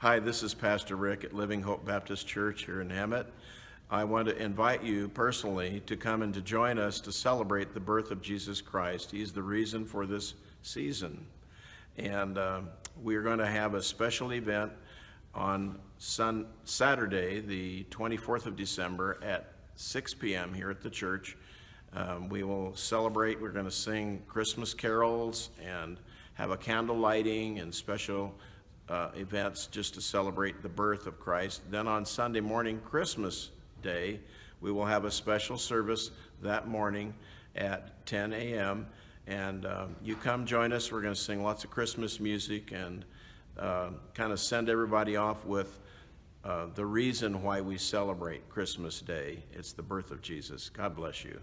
Hi, this is Pastor Rick at Living Hope Baptist Church here in Hemet. I want to invite you personally to come and to join us to celebrate the birth of Jesus Christ. He's the reason for this season. And uh, we are going to have a special event on sun, Saturday, the 24th of December at 6 p.m. here at the church. Um, we will celebrate, we're going to sing Christmas carols and have a candle lighting and special uh, events just to celebrate the birth of Christ. Then on Sunday morning, Christmas Day, we will have a special service that morning at 10 a.m. And um, you come join us. We're going to sing lots of Christmas music and uh, kind of send everybody off with uh, the reason why we celebrate Christmas Day. It's the birth of Jesus. God bless you.